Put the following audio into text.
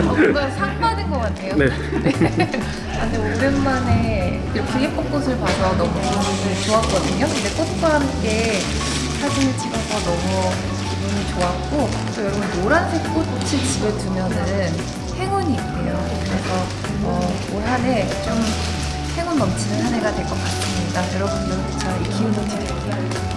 뭔가 상 받은 것 같아요. 네. 아, 근데 오랜만에 이렇게 예쁜 꽃을 봐서 너무 기분이 좋았거든요. 근데 꽃과 함께 사진을 찍어서 너무 기분이 좋았고 또 여러분 노란색 꽃을 집에 두면은 행운이 있대요. 그래서 어, 올 한해 좀 행운 넘치는 한 해가 될 것 같습니다. 여러분도 저이 기운을 드릴게요.